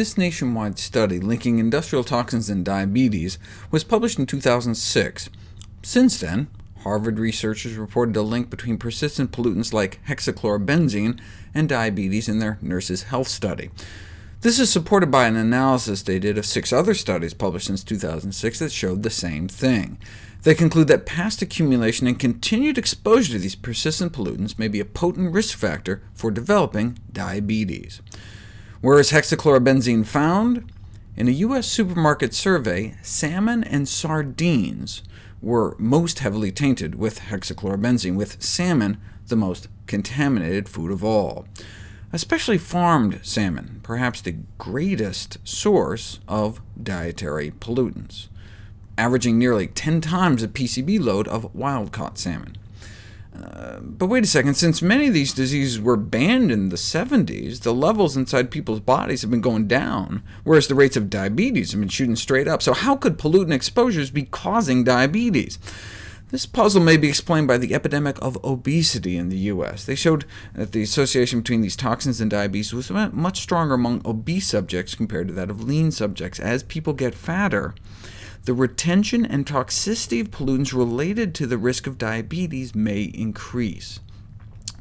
This nationwide study linking industrial toxins and diabetes was published in 2006. Since then, Harvard researchers reported a link between persistent pollutants like hexachlorobenzene and diabetes in their nurses' health study. This is supported by an analysis they did of six other studies published since 2006 that showed the same thing. They conclude that past accumulation and continued exposure to these persistent pollutants may be a potent risk factor for developing diabetes. Where is hexachlorobenzene found? In a U.S. supermarket survey, salmon and sardines were most heavily tainted with hexachlorobenzene, with salmon the most contaminated food of all. Especially farmed salmon, perhaps the greatest source of dietary pollutants, averaging nearly 10 times the PCB load of wild-caught salmon. Uh, but wait a second, since many of these diseases were banned in the 70s, the levels inside people's bodies have been going down, whereas the rates of diabetes have been shooting straight up. So how could pollutant exposures be causing diabetes? This puzzle may be explained by the epidemic of obesity in the U.S. They showed that the association between these toxins and diabetes was much stronger among obese subjects compared to that of lean subjects. As people get fatter, the retention and toxicity of pollutants related to the risk of diabetes may increase.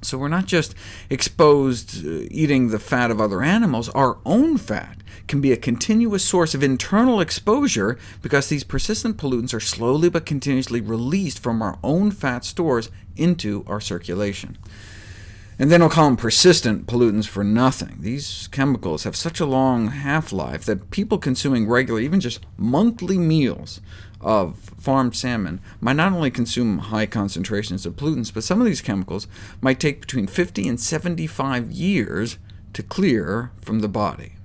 So we're not just exposed uh, eating the fat of other animals, our own fat can be a continuous source of internal exposure because these persistent pollutants are slowly but continuously released from our own fat stores into our circulation. And then I'll call them persistent pollutants for nothing. These chemicals have such a long half-life that people consuming regular, even just monthly meals of farmed salmon might not only consume high concentrations of pollutants, but some of these chemicals might take between 50 and 75 years to clear from the body.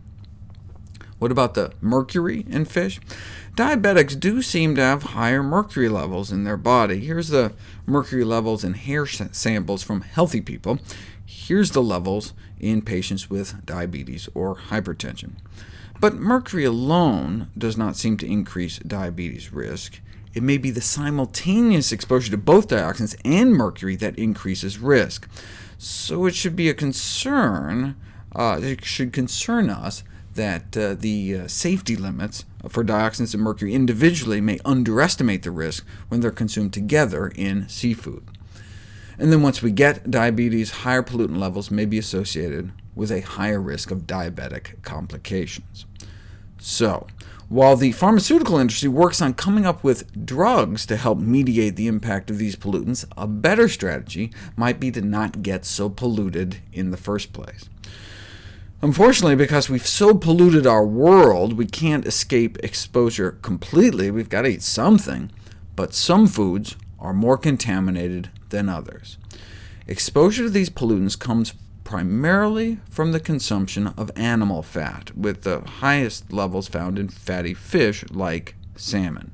What about the mercury in fish? Diabetics do seem to have higher mercury levels in their body. Here's the mercury levels in hair samples from healthy people. Here's the levels in patients with diabetes or hypertension. But mercury alone does not seem to increase diabetes risk. It may be the simultaneous exposure to both dioxins and mercury that increases risk. So it should be a concern, uh, it should concern us that uh, the uh, safety limits for dioxins and mercury individually may underestimate the risk when they're consumed together in seafood. And then once we get diabetes, higher pollutant levels may be associated with a higher risk of diabetic complications. So, while the pharmaceutical industry works on coming up with drugs to help mediate the impact of these pollutants, a better strategy might be to not get so polluted in the first place. Unfortunately, because we've so polluted our world, we can't escape exposure completely. We've got to eat something, but some foods are more contaminated than others. Exposure to these pollutants comes primarily from the consumption of animal fat, with the highest levels found in fatty fish like salmon.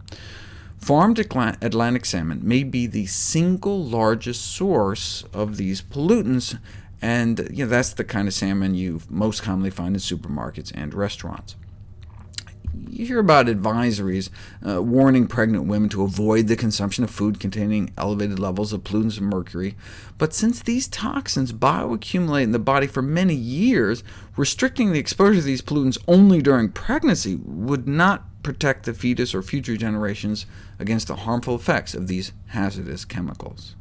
Farmed Atlantic salmon may be the single largest source of these pollutants, and you know, that's the kind of salmon you most commonly find in supermarkets and restaurants. You hear about advisories uh, warning pregnant women to avoid the consumption of food containing elevated levels of pollutants and mercury, but since these toxins bioaccumulate in the body for many years, restricting the exposure to these pollutants only during pregnancy would not protect the fetus or future generations against the harmful effects of these hazardous chemicals.